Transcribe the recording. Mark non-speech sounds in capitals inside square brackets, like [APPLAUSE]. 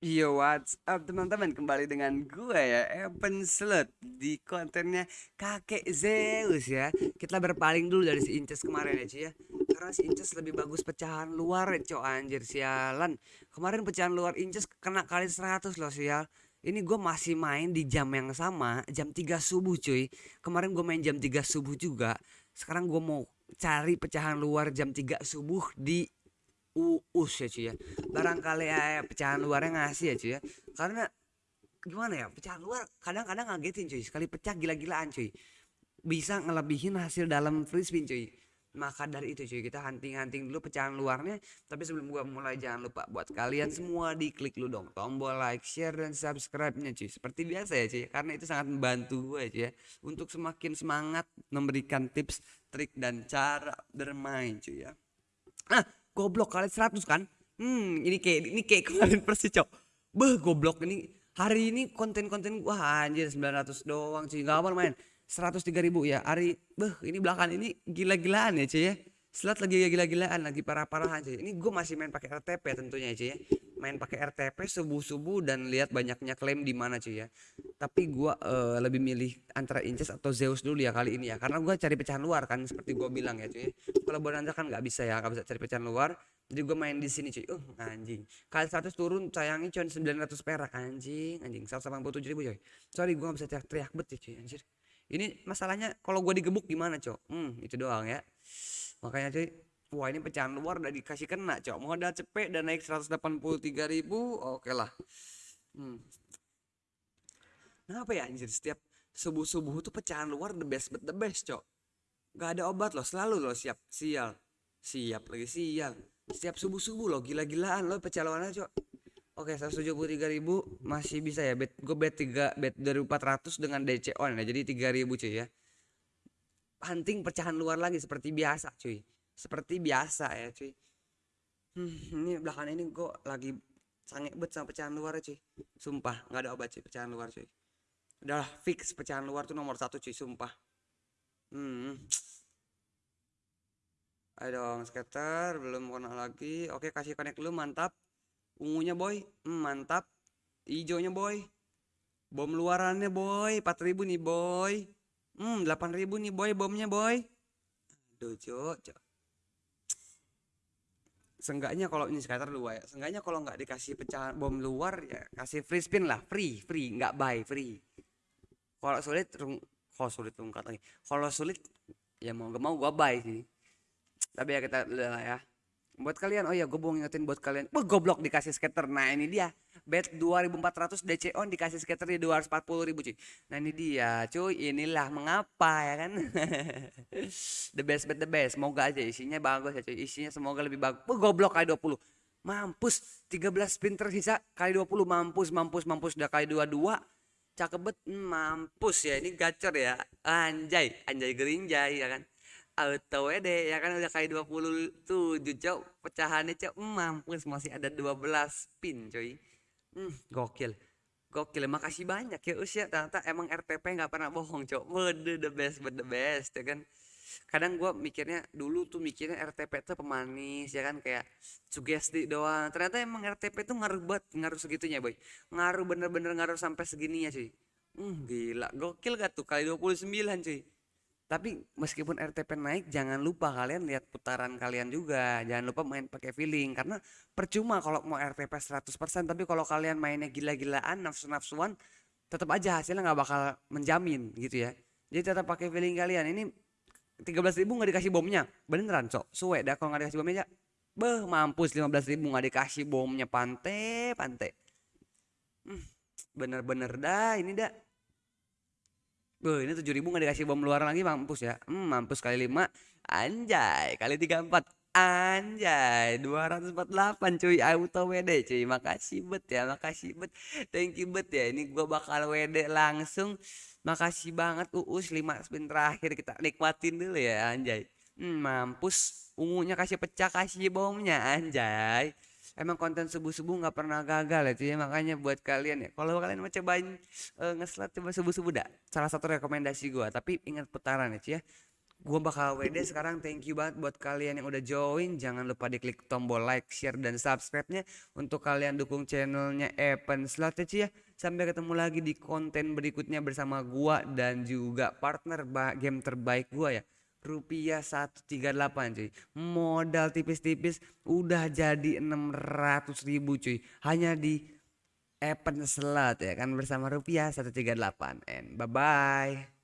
Yo, what's up teman-teman? Kembali dengan gue ya, Evan Slot di kontennya Kakek Zeus ya. Kita berpaling dulu dari si Inces kemarin ya, Ci ya. Karena si Inces lebih bagus pecahan luar ya, Cok anjir sialan. Kemarin pecahan luar Inces kena kali 100 loh sial. Ini gue masih main di jam yang sama, jam 3 subuh cuy. Kemarin gue main jam 3 subuh juga. Sekarang gue mau cari pecahan luar jam 3 subuh di uus ya cuy ya. Barangkali ya pecahan luarnya ngasih ya cuy ya. Karena gimana ya pecahan luar kadang-kadang ngagetin cuy sekali pecah gila-gilaan cuy bisa ngelebihin hasil dalam free spin cuy maka dari itu cuy kita hunting-hunting dulu pecahan luarnya. Tapi sebelum gua mulai jangan lupa buat kalian semua diklik lu dong tombol like share dan subscribe nya cuy seperti biasa ya cuy karena itu sangat membantu gue cuy ya untuk semakin semangat memberikan tips trik dan cara bermain cuy ya. Nah goblok kali 100 kan? Hmm ini kayak ini kayak kemarin [LAUGHS] persis cok. Beh goblok ini hari ini konten-konten wah anjir 900 doang cuy. Nggak apa main 103 ribu ya. Hari beh ini belakang ini gila-gilaan ya cuy ya. Selat lagi gila-gilaan lagi parah-parahan cuy. Ini gue masih main pakai RTP tentunya cuy ya main pakai RTP subuh-subuh dan lihat banyaknya klaim di mana cuy ya. Tapi gue uh, lebih milih antara Inces atau Zeus dulu ya kali ini ya. Karena gue cari pecahan luar kan seperti gue bilang ya cuy. Kalau Bonanza kan nggak bisa ya nggak bisa cari pecahan luar. Jadi gue main di sini cuy. Uh anjing. Kali 100 turun sayangnya cuma 900 perak anjing. Anjing 187 ribu cuy. Sorry gue gak bisa teriak-teriak bet ya cuy anjir. Ini masalahnya kalau gue digebuk gimana cuy hmm itu doang ya. Makanya cuy wah ini pecahan luar udah dikasih kena cok. Modal cepet dan naik 183 ribu oke okay lah. Hmm. kenapa ya anjir? Setiap subuh subuh tuh pecahan luar the best but the best cok. Gak ada obat loh selalu loh siap sial. Siap lagi sial. Setiap subuh subuh loh gila-gilaan loh pecahan luarnya cok. Oke, tiga ribu masih bisa ya. Bet, gue bet 3 bet dari 400 dengan DC on ya. Jadi 3000 cuy ya. Hunting pecahan luar lagi seperti biasa cuy seperti biasa ya cuy. Hmm, ini belakang ini kok lagi sange bet sama pecahan luar cuy. Sumpah nggak ada obat cuy pecahan luar cuy. Udah fix pecahan luar tuh nomor satu cuy sumpah. Hmm. Ayo dong skater belum kena lagi. Oke kasih connect dulu mantap. Ungunya boy. Hmm, mantap. Hijaunya boy. Bom luarannya boy. 4000 nih boy. Hmm, 8000 nih boy bomnya boy. Aduh, cok. Seenggaknya kalau ini skater dua ya. Seenggaknya kalau nggak dikasih pecahan bom luar ya kasih free spin lah, free, free, nggak buy, free. Kalau sulit, kalau sulit tungkat lagi. Kalau sulit ya mau gak mau gua buy sih. Tapi ya kita lah ya buat kalian oh ya gue mau ngingetin buat kalian. Wah, goblok dikasih skater. Nah ini dia. Bet 2400 DC on dikasih skater di 240 ribu cuy. Nah ini dia cuy. Inilah mengapa ya kan? [LAUGHS] The best bet the best. Semoga aja isinya bagus ya cuy. Isinya semoga lebih bagus. Wah, goblok kali 20 mampus 13 spin tersisa kali 20 mampus mampus mampus. Udah kali 22 cakep bet hmm, mampus ya. Ini gacor ya. Anjay anjay gerinjay ya kan auto WD ya kan udah kayak 27 cok. Pecahannya cok hmm, mampus masih ada 12 pin coy. Hmm, gokil. Gokil makasih banyak ya usia ternyata emang RTP nggak pernah bohong cok. Mode the best the best ya kan. Kadang gue mikirnya dulu tuh mikirnya RTP tuh pemanis ya kan kayak sugesti doang. Ternyata emang RTP tuh ngaruh banget ngaruh segitunya boy. Ngaruh bener-bener ngaruh sampai segininya cuy. Hmm, gila. Gokil gak tuh? Kali 29 cuy tapi meskipun RTP naik, jangan lupa kalian lihat putaran kalian juga. Jangan lupa main pakai feeling karena percuma kalau mau RTP 100% tapi kalau kalian mainnya gila-gilaan, nafsu-nafsuan, tetap aja hasilnya nggak bakal menjamin gitu ya. Jadi tetap pakai feeling kalian. Ini 13 ribu nggak dikasih bomnya, beneran cok. Suwe dah kalau nggak dikasih bomnya, beh mampus 15 ribu nggak dikasih bomnya pante, pante. Hmm, bener-bener dah ini dah. Gue ini tujuh ribu nggak dikasih bom luar lagi mampus ya. Hmm, mampus kali lima. Anjay, kali tiga empat. Anjay, 248 cuy auto WD cuy. Makasih bet ya, makasih bet. Thank you bet ya. Ini gua bakal WD langsung. Makasih banget Uus 5 spin terakhir kita nikmatin dulu ya anjay. Hmm, mampus ungunya kasih pecah kasih bomnya anjay emang konten subuh-subuh nggak pernah gagal ya makanya buat kalian ya. Kalau kalian mau cobain uh, ngeslat coba subuh-subuh dah. Salah satu rekomendasi gue tapi ingat putaran ya cuy ya. Gua bakal WD sekarang thank you banget buat kalian yang udah join. Jangan lupa diklik tombol like share dan subscribe-nya untuk kalian dukung channelnya Evan Slot ya ya. Sampai ketemu lagi di konten berikutnya bersama gua dan juga partner game terbaik gua ya rupiah 138 cuy. Modal tipis-tipis udah jadi 600 ribu cuy. Hanya di Evan Slot ya kan bersama rupiah 138 and bye bye